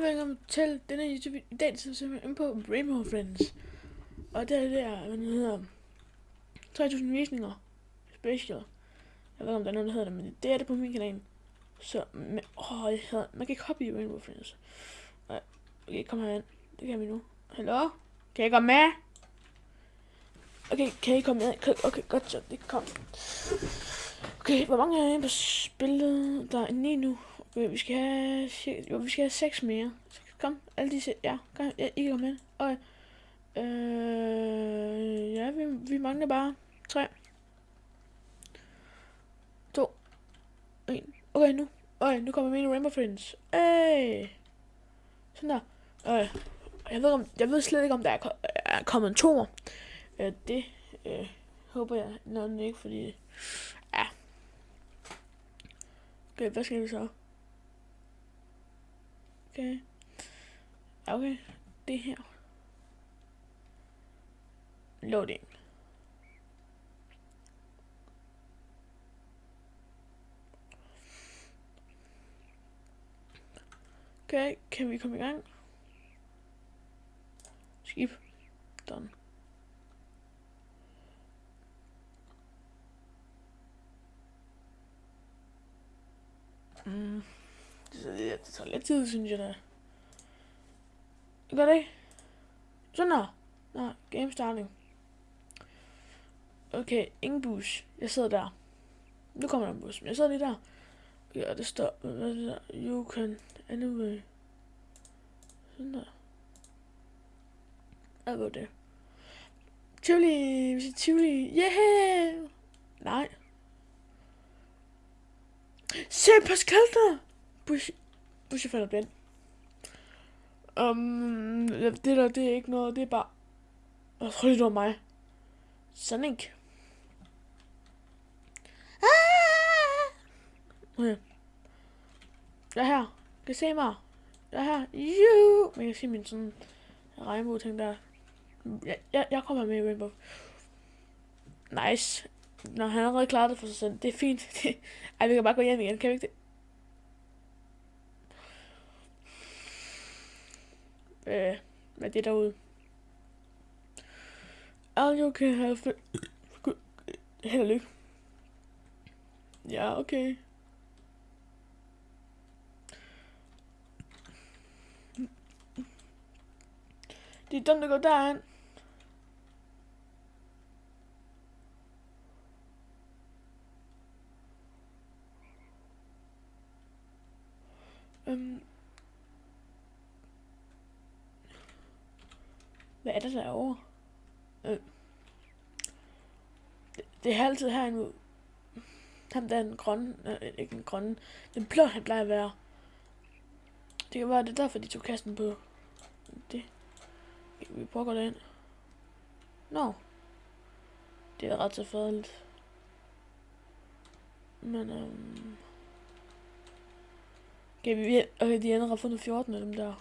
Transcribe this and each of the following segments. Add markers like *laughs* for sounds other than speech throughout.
velkommen til denne YouTube. I dag så ser simpelthen ind på Rainbow Friends. Og det er det der, hvad den hedder, 3000 visninger special. Jeg ved ikke, om der er nogen, der hedder det, men det er det på min kanal. Så, men, åh, jeg hedder, man kan ikke Rainbow Friends. Nej, okay, kom herind. Det kan vi nu. Hallo? Kan jeg komme med? Okay, kan I komme med? Okay, okay godt så, det kom. Okay, hvor mange er der på spillet? Der er 9 nu. Vi skal have, jo, vi skal have seks mere. Så kom, alle disse, ja, kom, ja, I kan komme med. Og, Øh, ja, vi, vi mangler bare 3. 2. 1. Okay, nu. Okay, nu kommer mine Rainbow Friends. Hey! Sådan der. Okay. Jeg ved, om, jeg ved slet ikke, om der er, er kommet to. Øh, det øh, håber jeg nok ikke, fordi... Ja. Okay, hvad skal vi så? Okay. Okay, det her. Loading. Okay, kan vi komme i gang? Skib. Done. Mm. Det, det, det tager lidt tid, synes jeg da. Gør det ikke? Sådan der. Nå, game starting. Okay, ingen bus. Jeg sidder der. Nu kommer der en bus, men jeg sidder lige der. Ja, det står, hvad er det der? You can anyway. Sådan der. Hvad var det? Tivoli, vi siger Tivoli. Yeah! Nej. Se Pascal der! Bush, Bush falder blind. Um, det der, det er ikke noget, det er bare... Jeg tror, det var mig. Sonic. Ah! Okay. Jeg er her. Kan I se mig? Jeg er her. Jo! Man kan se min sådan regnbue-ting der. Jeg, jeg, jeg kommer med i Rainbow. Nice. Når han har allerede klaret det for sig selv. Det er fint. *laughs* Ej, vi kan bare gå hjem igen. Kan vi ikke det? Øh, med det derude? All you can have... Held og lykke. Ja, okay. Det er dumt at gå derhen. Um, hvad er det derovre? Øh. Det, det er altid herinde. Ham der er den grønne, øh, ikke den grønne, den blå han plejer at være. Det kan være, det er derfor, de tog kassen på. Det. Vi prøver at gå derind. Nå. No. Det er ret tilfældigt. Men, øhm... Kan vi, okay, de andre har fundet 14 af dem der.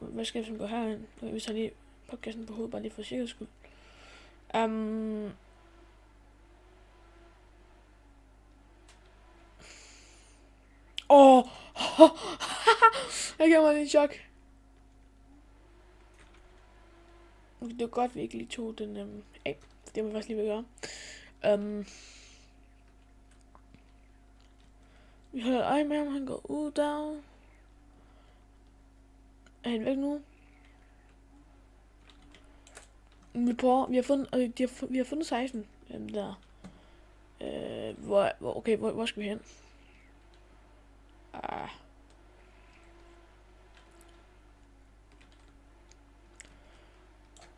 Hvad skal vi gå herind? Vi tager lige podcasten på hovedet, bare lige for sikkerheds skyld. Um, Åh! Oh. *laughs* jeg gav mig lige en chok. Det var godt, vi ikke lige tog den um, af. Det må vi faktisk lige vil gøre. Um, vi holder øje med ham, han går ud der. Er han væk nu? Vi prøver, vi har fundet, øh, de har, vi har fundet 16 um, der. Øh, hvor, hvor, okay, hvor, hvor skal vi hen? Ah.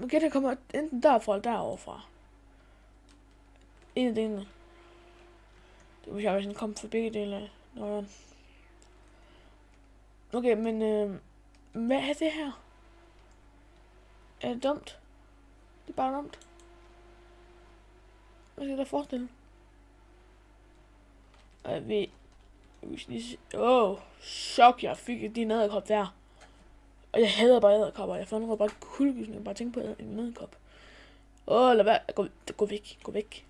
Okay, der kommer enten derfra eller deroverfra. En af delene. Det vil jeg, hvis den kom for begge dele. Nå, Okay, men øh, hvad er det her? Er det dumt? Det er bare dumt. Hvad skal jeg forestille? Øh, vi, Åh, oh, chok, jeg fik din æderkop der. Og jeg hader bare æderkopper. Jeg får bare kuldegysning, bare tænke på en æderkop. Åh, oh, lad være. Gå, gå væk, gå væk.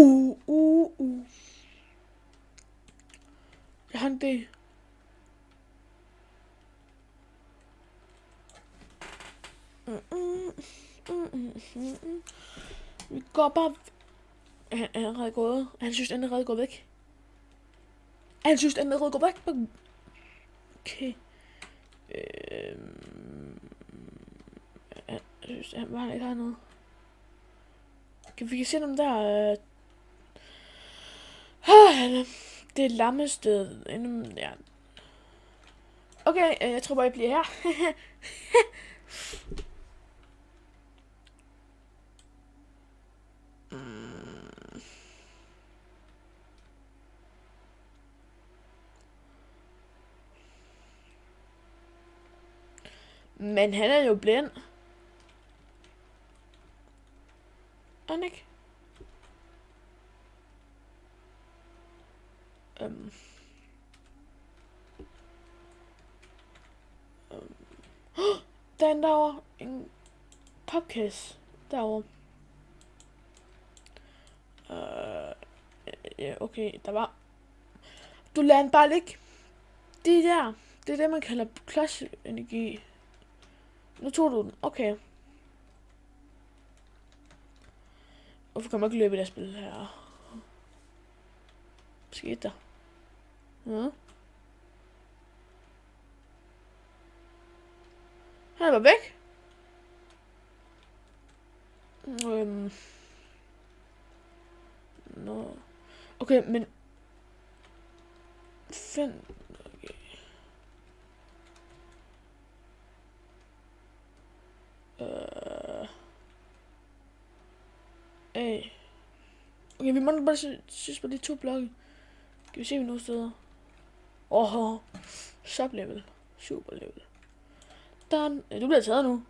Uh, uh, uh. Jeg har en idé. Mm, mm, mm. Vi går bare... Han han er allerede gået. Han synes, han er allerede gået væk. Han synes, han er allerede gået væk. Okay. Øhm... Jeg synes, han bare ikke har noget. Kan vi kan se dem der... Øh... Ah, det er lammested. Ja. Okay, øh, jeg tror bare, jeg bliver her. *laughs* Mm. Men han er jo blind. Er han ikke? Øhm. Øhm. *gasps* Der er en derovre. En podcast derovre. Øh, ja, okay, der var... Du lader den bare ligge. Det der, det er det, man kalder klodsenergi. Nu tog du den. Okay. Hvorfor kan man ikke løbe i det spil her? Hvad skete der? Ja. Han var væk. Øhm. Nå. Okay, men... Find... Okay. Øh... A. Okay, vi må bare synes på de to blokke. Kan vi se, vi nogle steder? Åh, oh, sub level. Super level. Done. Øh, du bliver taget nu.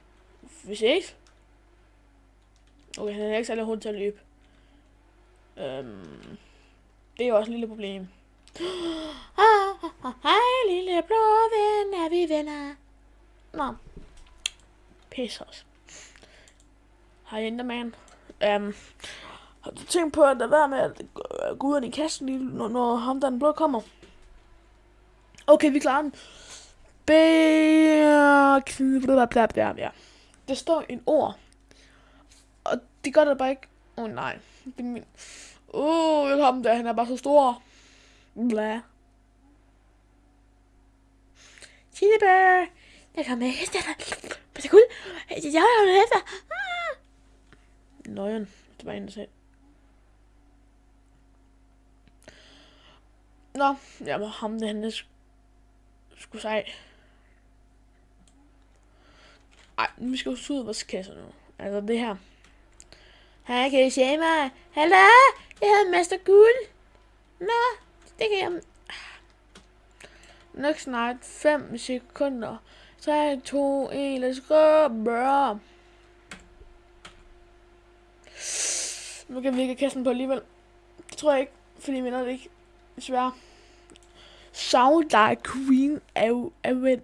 Vi ses. Okay, han er ikke særlig hurtig til at løbe. Øhm, det er jo også et lille problem. *gasps* Ah, hej lille blå ven, er vi venner? Nå. Pisse os. Hej Enderman. Øhm, har du tænkt på at der være med at gå ud af din kasse, lige når, når ham der den blå kommer? Okay, vi klarer den. Bæ... Ja. Der står en ord. Og det gør der bare ikke. Åh oh, nej. Det er min... Åh, oh, jeg ham der, han er bare så stor. Bla. Chilibør. Jeg kommer med efter dig. Hvad er guld? Jeg har jo efter. Ah. Nøjen. Det var en, der sagde. Nå, jeg må ham der, han er sgu sej. Ej, vi skal jo ud af vores kasser nu. Altså det her. Hej, kan I se mig? Hallo? Jeg hedder Master Guld. Nå, det kan jeg... Nok snart 5 sekunder. 3, 2, 1, let's go, bro. Nu kan vi ikke kassen på alligevel. Det tror jeg ikke, fordi vi det ikke. Desværre. Soundlight Queen er jo... Er jo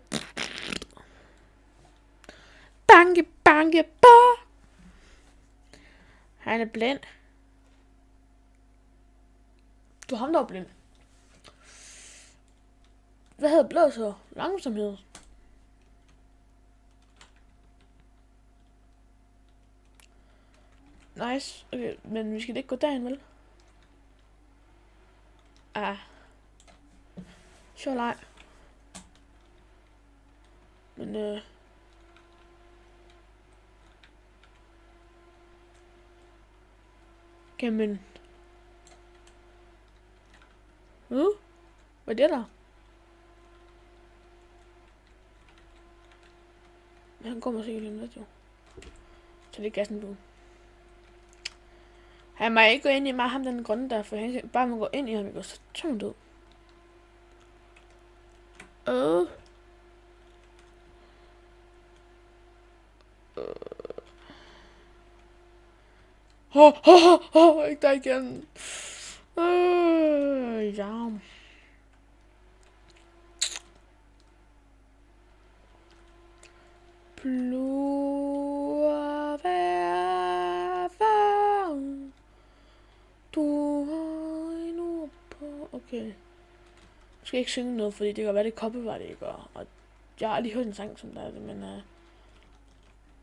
Banke, banke, ba! Han er blind. Du er ham, der er blind. Hvad hedder blå så? Langsomhed. Nice. Okay, men vi skal ikke gå derind, vel? Ah. Sure, leg. Men øh... Jamen. Uh, hvad er det der? Men Han kommer sikkert lige lidt, jo. Så det er gassen på. Han må ikke gå ind i mig, ham den grønne der, for han bare må gå ind i ham, ikke? Så tungt ud. Øh. Åh, åh, åh, ikke der igen. Øh, ja. Blå du Okay. Jeg skal ikke synge noget, fordi det kan være, det copyright, det gør. Og jeg har aldrig hørt en sang som der er det, men... Øh,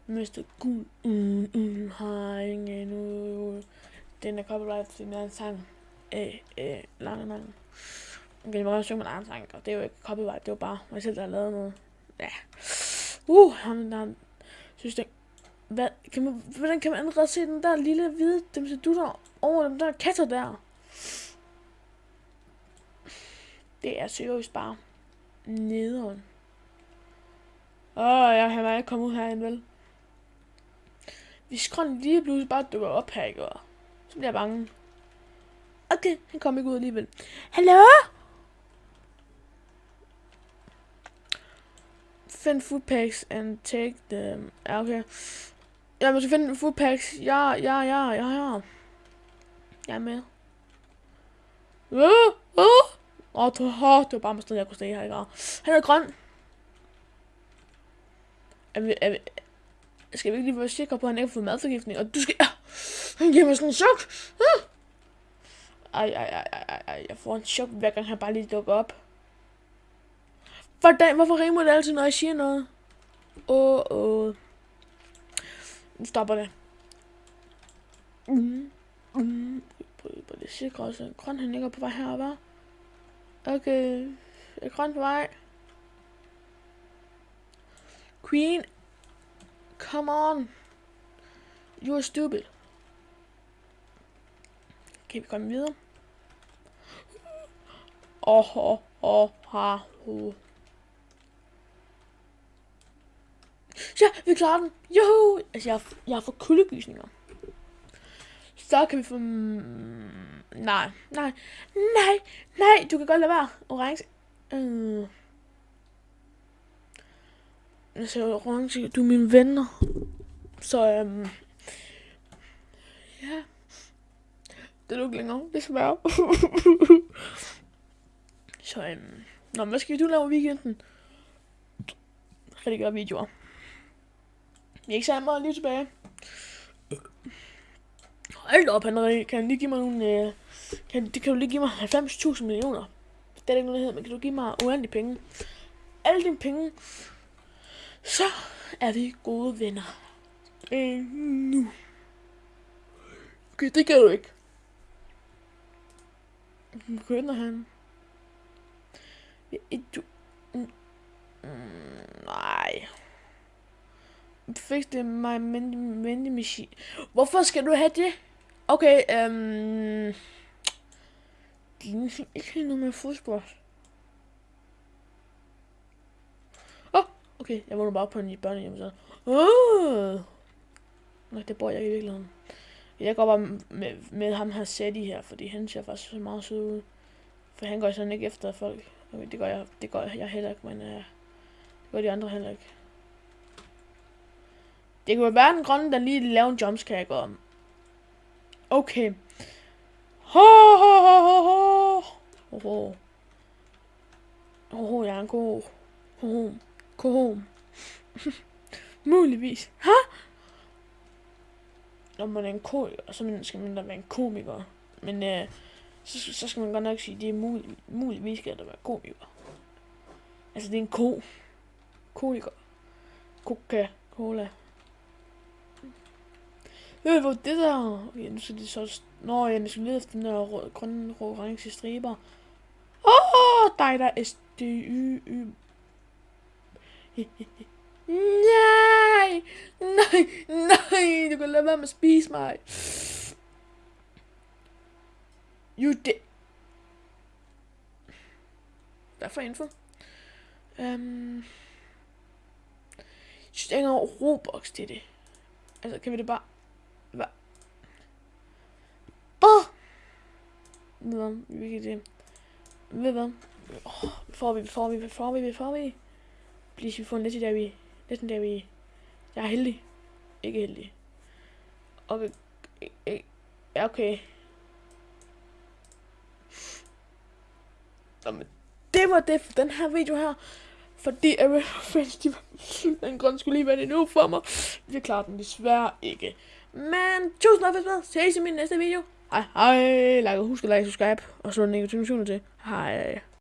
uh, Mr. Gud, mm, mm, har ingen nu. Den er copyright, fordi den er en sang. Øh, øh, lang, lang. Okay, jeg må også synge min egen sang, og det er jo ikke copyright, det er jo bare mig selv, der har lavet noget. Ja. Uh, ham der synes det. Hvad, kan man, hvordan kan man allerede se den der lille hvide dem du der over den der katter der? Det er seriøst bare nederen. Åh, jeg har ikke kommet ud herinde, vel? Hvis grøn lige pludselig bare dukker op her, ikke? Så bliver jeg bange. Okay, han kommer ikke ud alligevel. Hallo? Find food packs and take them. Ja, okay. Jeg må finde food packs. Ja, ja, ja, ja, ja. Jeg er med. Uh, uh. Åh, oh, det var bare med sted, jeg kunne se her, ikke? Han er grøn. Er vi, er vi, skal vi ikke lige være sikre på, at han ikke har fået madforgiftning? Og du skal... Ah, han giver mig sådan en chok. Ah. Ej, ej, ej, ej, ej, jeg får en chok, hver gang han bare lige dukker op. Hvordan, hvorfor rimer det altid, når jeg siger noget? Åh, oh, åh. Oh. Nu stopper det. Mm, mm. prøver på det sikre også. Grøn, han ligger på vej her, hva'? Okay. Er grøn på vej? Queen. Come on. You're stupid. Kan vi komme videre? Åh, åh, åh, ha, ho. Ja, vi klarer den. Joho! Altså, jeg, jeg har fået kuldegysninger. Så kan vi få... Mm, nej, nej, nej, nej, du kan godt lade være. Orange. Øh. Jeg siger orange, du er mine venner. Så, øhm... Ja. Det er du ikke længere, desværre. *laughs* Så, øhm... Nå, hvad skal du lave i weekenden? Rigtig gøre videoer. Vi er ikke særlig meget lige tilbage. Hold op, Henrik. Kan du lige give mig nogle... Øh, kan, det kan du lige give mig 90.000 millioner. Det er ikke noget, der hedder, men kan du give mig uendelige penge? Alle dine penge. Så er vi gode venner. Øh, nu. Okay, det kan du ikke. Begynder han. Du... Mm, nej. Fik det mig, men, men, men, Hvorfor skal du have det? Okay, øhm... Det er ikke noget med fodsport. Åh, oh, okay, jeg vågner bare på en børnehjem så. Åh! Oh! Nej, det bor jeg i virkeligheden. Jeg går bare med, med ham her Sadie her, fordi han ser faktisk så meget sød ud. For han går sådan ikke efter folk. Okay, det gør jeg, det gør jeg heller ikke, men uh, det gør de andre heller ikke. Det kunne være den grønne, der lige laver en jumpscare, gå om. Okay. Ho, ho, ho, ho, ho. Ho, ho. jeg er en god. Ho, ho. *laughs* Muligvis. Ha? Når man er en komiker, så skal man da være en komiker. Men øh, så, så skal man godt nok sige, at det er mulig, muligvis skal der være komiker. Altså, det er en ko. Komiker. Coca-Cola. Øh, hvor det der... Okay, nu skal de så... Nå, jeg skal lede efter den der rød, grønne, orange striber. Åh, oh, dig der er SDY. Nej, nej, nej, du kan lade være med at spise mig. You did. Hvad for info? Um, jeg synes ikke Robux til det. Altså, kan vi det bare... Hvad? Åh! Ved hvad? Vi kan det. Ved hvad? Oh, får vi, får vi, får vi, får vi. Please, vi får en legendary. Legendary. Jeg er heldig. Ikke heldig. Okay. Ja, okay. Jamen, det var det for den her video her. Fordi Aaron Friends, de var den grund skulle lige være det nu for mig. Vi klarer den desværre ikke. Men tusind tak for at Ses i min næste video. Hej, hej. Like, husk at like, subscribe, og slå notifikationer til. Hej.